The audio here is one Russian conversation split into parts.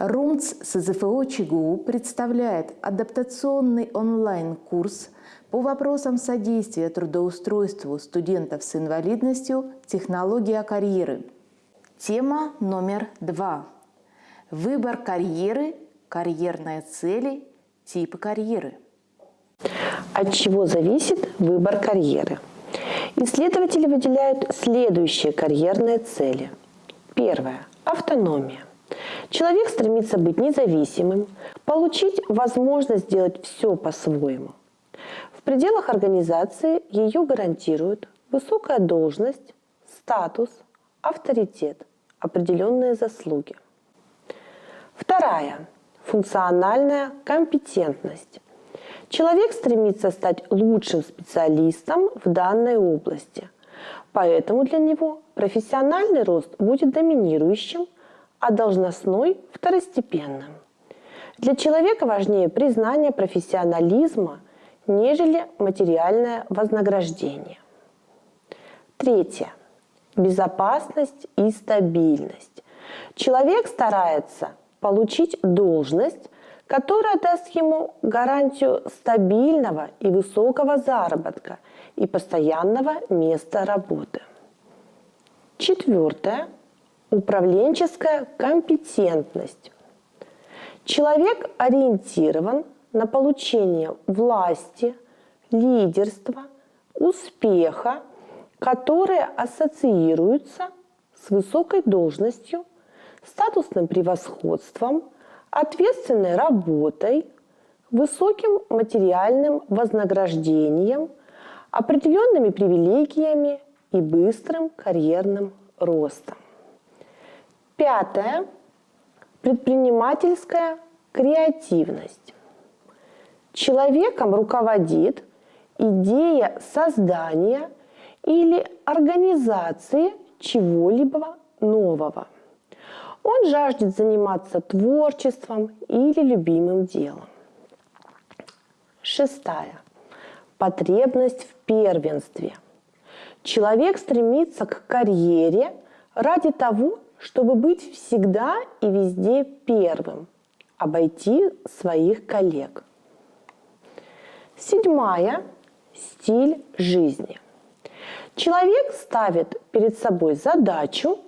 РУМЦ СЗФО ЧГУ представляет адаптационный онлайн-курс по вопросам содействия трудоустройству студентов с инвалидностью «Технология карьеры». Тема номер два. Выбор карьеры, карьерные цели, типы карьеры. От чего зависит выбор карьеры? Исследователи выделяют следующие карьерные цели. Первое – автономия. Человек стремится быть независимым, получить возможность сделать все по-своему. В пределах организации ее гарантируют высокая должность, статус, авторитет, определенные заслуги. Вторая – функциональная компетентность. Человек стремится стать лучшим специалистом в данной области, поэтому для него профессиональный рост будет доминирующим – а должностной – второстепенным. Для человека важнее признание профессионализма, нежели материальное вознаграждение. Третье. Безопасность и стабильность. Человек старается получить должность, которая даст ему гарантию стабильного и высокого заработка и постоянного места работы. Четвертое Управленческая компетентность. Человек ориентирован на получение власти, лидерства, успеха, которые ассоциируются с высокой должностью, статусным превосходством, ответственной работой, высоким материальным вознаграждением, определенными привилегиями и быстрым карьерным ростом. Пятое. Предпринимательская креативность. Человеком руководит идея создания или организации чего-либо нового. Он жаждет заниматься творчеством или любимым делом. Шестая. Потребность в первенстве. Человек стремится к карьере ради того, чтобы быть всегда и везде первым, обойти своих коллег. Седьмая – стиль жизни. Человек ставит перед собой задачу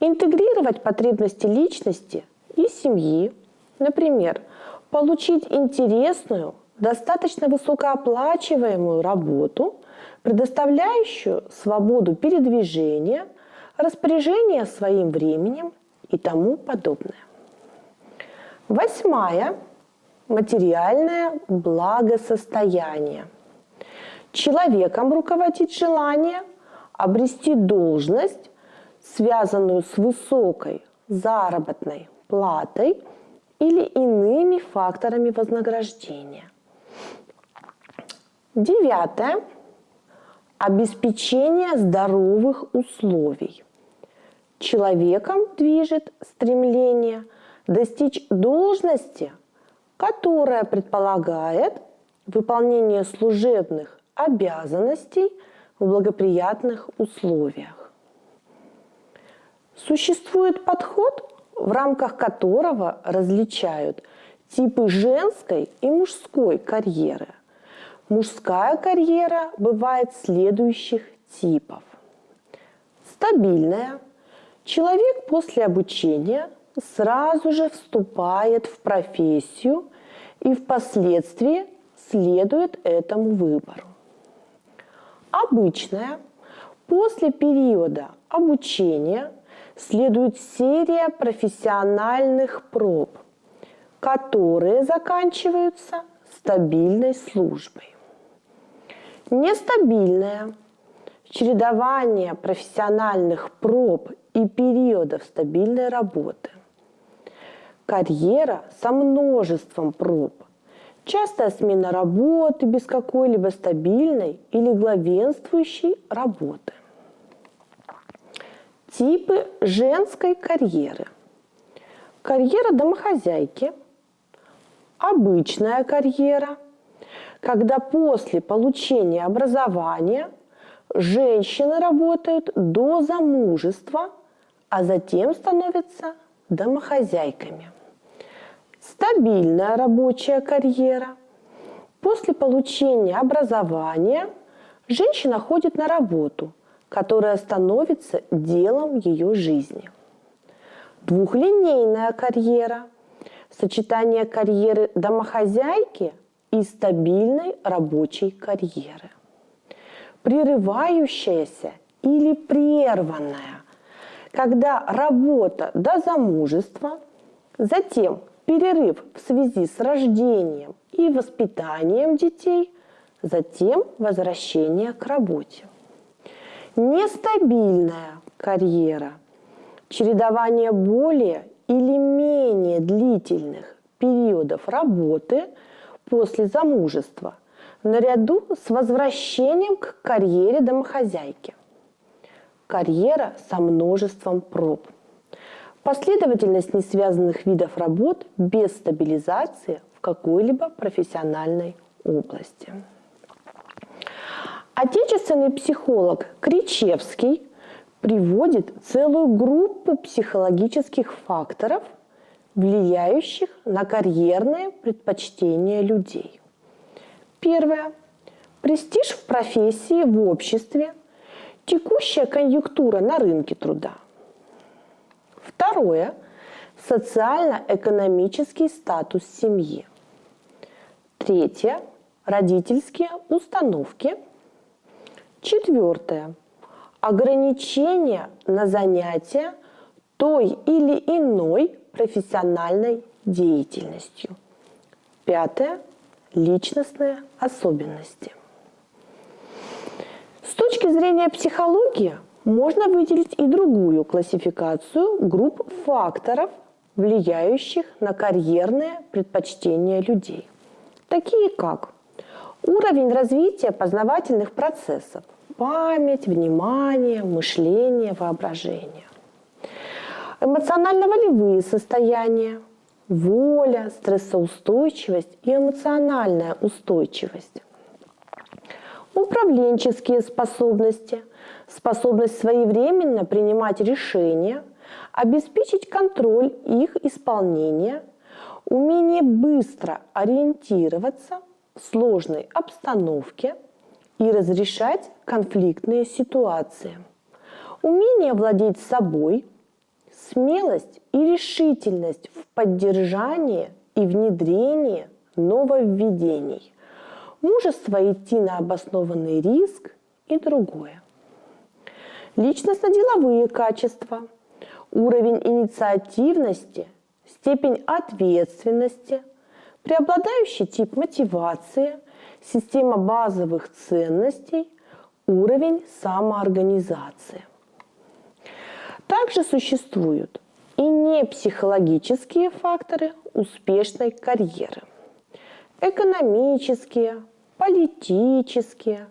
интегрировать потребности личности и семьи, например, получить интересную, достаточно высокооплачиваемую работу, предоставляющую свободу передвижения – распоряжение своим временем и тому подобное. Восьмая – материальное благосостояние. Человеком руководит желание обрести должность, связанную с высокой заработной платой или иными факторами вознаграждения. Девятое – обеспечение здоровых условий человеком движет стремление достичь должности, которая предполагает выполнение служебных обязанностей в благоприятных условиях. Существует подход, в рамках которого различают типы женской и мужской карьеры. Мужская карьера бывает следующих типов. Стабильная – Человек после обучения сразу же вступает в профессию и впоследствии следует этому выбору. Обычная после периода обучения следует серия профессиональных проб, которые заканчиваются стабильной службой. Нестабильная чередование профессиональных проб и периодов стабильной работы. Карьера со множеством проб. Частая смена работы без какой-либо стабильной или главенствующей работы. Типы женской карьеры. Карьера домохозяйки. Обычная карьера, когда после получения образования женщины работают до замужества – а затем становятся домохозяйками. стабильная рабочая карьера. После получения образования женщина ходит на работу, которая становится делом ее жизни. Двухлинейная карьера – сочетание карьеры домохозяйки и стабильной рабочей карьеры. Прерывающаяся или прерванная, когда работа до замужества, затем перерыв в связи с рождением и воспитанием детей, затем возвращение к работе. Нестабильная карьера, чередование более или менее длительных периодов работы после замужества наряду с возвращением к карьере домохозяйки. Карьера со множеством проб. Последовательность несвязанных видов работ без стабилизации в какой-либо профессиональной области. Отечественный психолог Кричевский приводит целую группу психологических факторов, влияющих на карьерные предпочтения людей. Первое. Престиж в профессии, в обществе, текущая конъюнктура на рынке труда. Второе. Социально-экономический статус семьи. Третье. Родительские установки. Четвертое. Ограничения на занятия той или иной профессиональной деятельностью. Пятое. Личностные особенности. С точки зрения психологии можно выделить и другую классификацию групп факторов, влияющих на карьерные предпочтения людей, такие как уровень развития познавательных процессов, память, внимание, мышление, воображение, эмоционально-волевые состояния, воля, стрессоустойчивость и эмоциональная устойчивость, управленческие способности, способность своевременно принимать решения, обеспечить контроль их исполнения, умение быстро ориентироваться в сложной обстановке и разрешать конфликтные ситуации, умение владеть собой, смелость и решительность в поддержании и внедрении нововведений, мужество идти на обоснованный риск и другое. Личностно-деловые качества, уровень инициативности, степень ответственности, преобладающий тип мотивации, система базовых ценностей, уровень самоорганизации. Также существуют и непсихологические факторы успешной карьеры. Экономические, политические,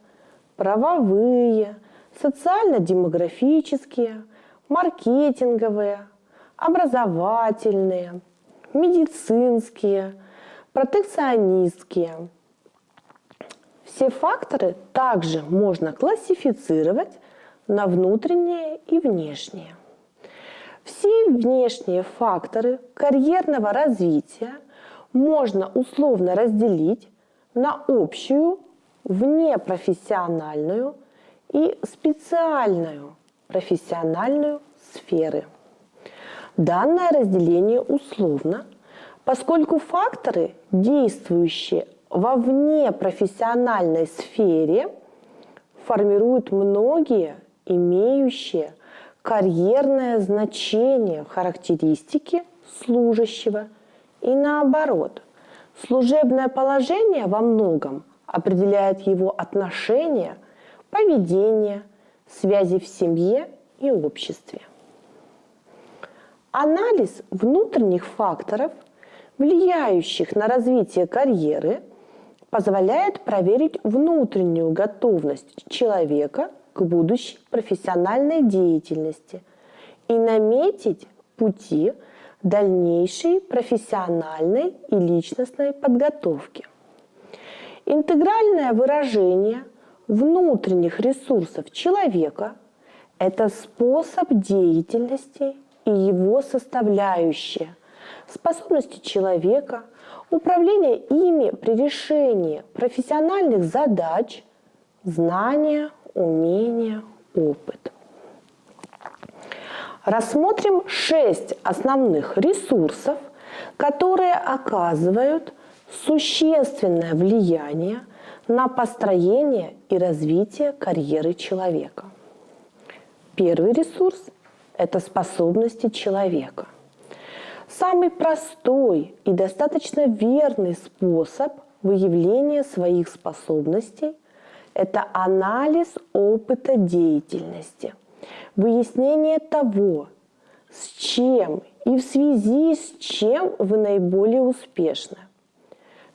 правовые, социально-демографические, маркетинговые, образовательные, медицинские, протекционистские. Все факторы также можно классифицировать на внутренние и внешние. Все внешние факторы карьерного развития можно условно разделить на общую, внепрофессиональную и специальную профессиональную сферы. Данное разделение условно, поскольку факторы, действующие во внепрофессиональной сфере, формируют многие имеющие карьерное значение характеристики служащего и наоборот. Служебное положение во многом определяет его отношение, поведение, связи в семье и обществе. Анализ внутренних факторов, влияющих на развитие карьеры, позволяет проверить внутреннюю готовность человека к будущей профессиональной деятельности и наметить пути дальнейшей профессиональной и личностной подготовки. Интегральное выражение внутренних ресурсов человека – это способ деятельности и его составляющие, способности человека, управление ими при решении профессиональных задач, знания, умения, опыт. Рассмотрим шесть основных ресурсов, которые оказывают существенное влияние на построение и развитие карьеры человека. Первый ресурс – это способности человека. Самый простой и достаточно верный способ выявления своих способностей – это анализ опыта деятельности, выяснение того, с чем и в связи с чем вы наиболее успешны.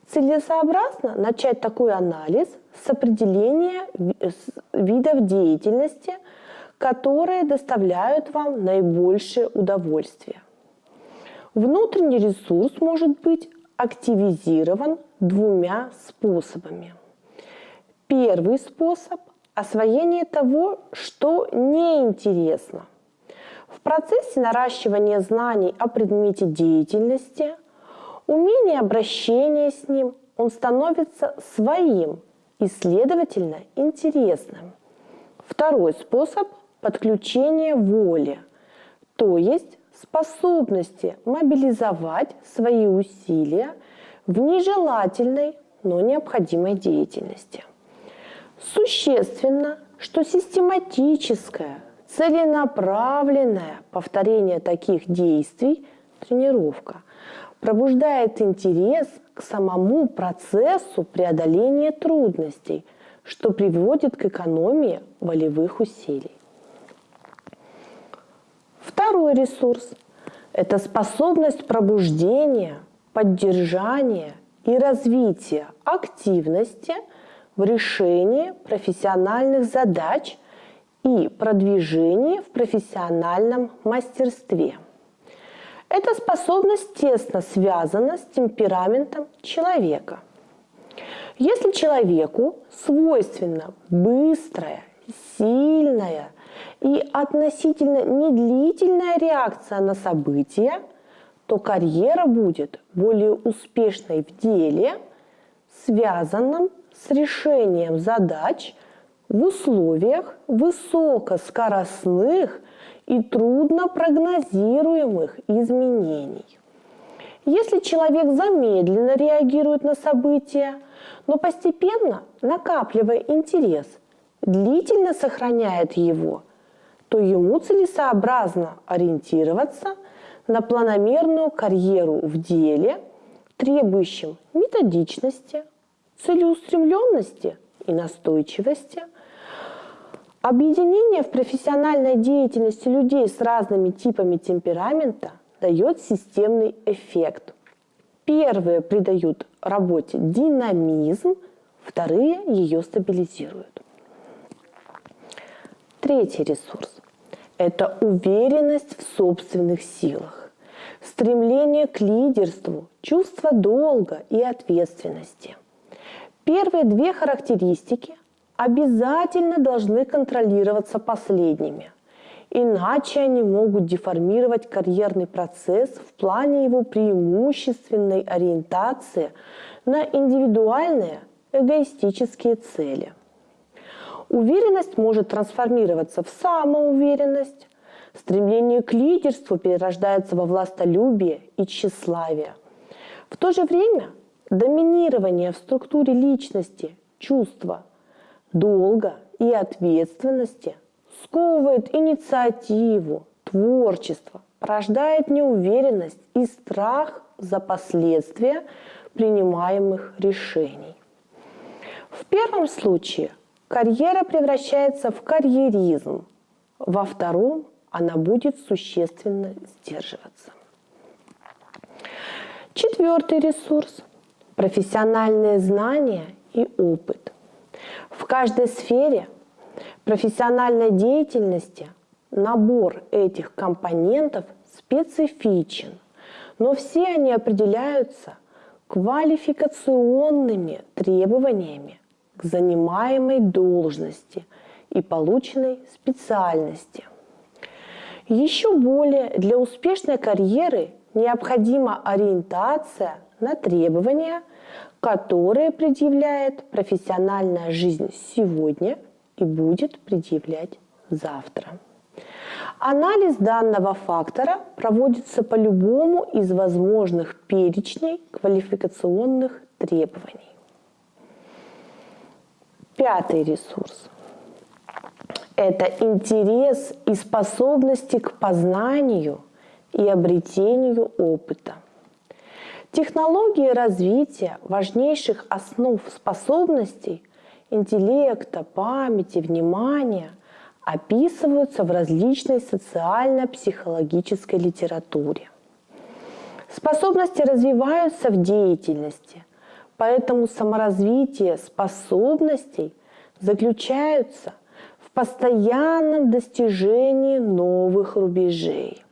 Целесообразно начать такой анализ с определения видов деятельности, которые доставляют вам наибольшее удовольствие. Внутренний ресурс может быть активизирован двумя способами. Первый способ – освоение того, что неинтересно. В процессе наращивания знаний о предмете деятельности – умение обращения с ним, он становится своим и, следовательно, интересным. Второй способ – подключение воли, то есть способности мобилизовать свои усилия в нежелательной, но необходимой деятельности. Существенно, что систематическое, целенаправленное повторение таких действий – тренировка пробуждает интерес к самому процессу преодоления трудностей, что приводит к экономии волевых усилий. Второй ресурс – это способность пробуждения, поддержания и развития активности в решении профессиональных задач и продвижении в профессиональном мастерстве – эта способность тесно связана с темпераментом человека. Если человеку свойственна быстрая, сильная и относительно недлительная реакция на события, то карьера будет более успешной в деле, связанном с решением задач в условиях высокоскоростных и трудно прогнозируемых изменений. Если человек замедленно реагирует на события, но постепенно, накапливая интерес, длительно сохраняет его, то ему целесообразно ориентироваться на планомерную карьеру в деле, требующем методичности, целеустремленности и настойчивости – Объединение в профессиональной деятельности людей с разными типами темперамента дает системный эффект. Первые придают работе динамизм, вторые ее стабилизируют. Третий ресурс – это уверенность в собственных силах, стремление к лидерству, чувство долга и ответственности. Первые две характеристики обязательно должны контролироваться последними. Иначе они могут деформировать карьерный процесс в плане его преимущественной ориентации на индивидуальные эгоистические цели. Уверенность может трансформироваться в самоуверенность, стремление к лидерству перерождается во властолюбие и тщеславие. В то же время доминирование в структуре личности, чувства – долга и ответственности сковывает инициативу, творчество, порождает неуверенность и страх за последствия принимаемых решений. В первом случае карьера превращается в карьеризм, во втором она будет существенно сдерживаться. Четвертый ресурс – профессиональные знания и опыт – в каждой сфере профессиональной деятельности набор этих компонентов специфичен, но все они определяются квалификационными требованиями к занимаемой должности и полученной специальности. Еще более для успешной карьеры необходима ориентация на требования, которые предъявляет профессиональная жизнь сегодня и будет предъявлять завтра. Анализ данного фактора проводится по любому из возможных перечней квалификационных требований. Пятый ресурс – это интерес и способности к познанию и обретению опыта. Технологии развития важнейших основ способностей интеллекта, памяти, внимания описываются в различной социально-психологической литературе. Способности развиваются в деятельности, поэтому саморазвитие способностей заключается в постоянном достижении новых рубежей.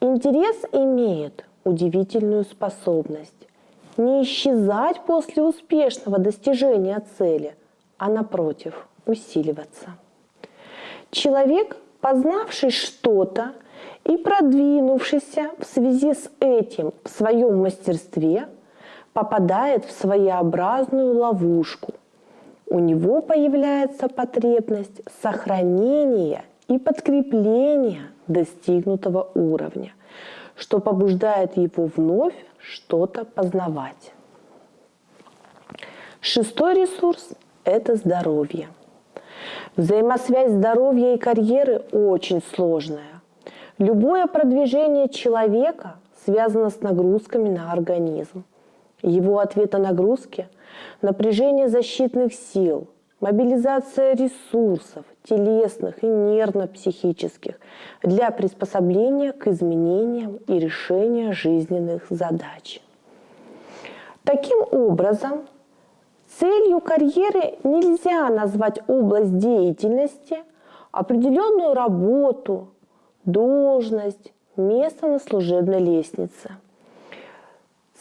Интерес имеет удивительную способность не исчезать после успешного достижения цели, а напротив усиливаться. Человек, познавший что-то и продвинувшийся в связи с этим в своем мастерстве, попадает в своеобразную ловушку. У него появляется потребность сохранения и подкрепления достигнутого уровня, что побуждает его вновь что-то познавать. Шестой ресурс – это здоровье. Взаимосвязь здоровья и карьеры очень сложная. Любое продвижение человека связано с нагрузками на организм. Его ответ на нагрузки – напряжение защитных сил, мобилизация ресурсов, телесных и нервно-психических, для приспособления к изменениям и решения жизненных задач. Таким образом, целью карьеры нельзя назвать область деятельности, определенную работу, должность, место на служебной лестнице.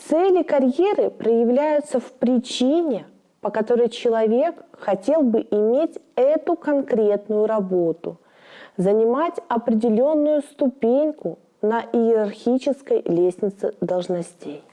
Цели карьеры проявляются в причине, по которой человек хотел бы иметь эту конкретную работу, занимать определенную ступеньку на иерархической лестнице должностей.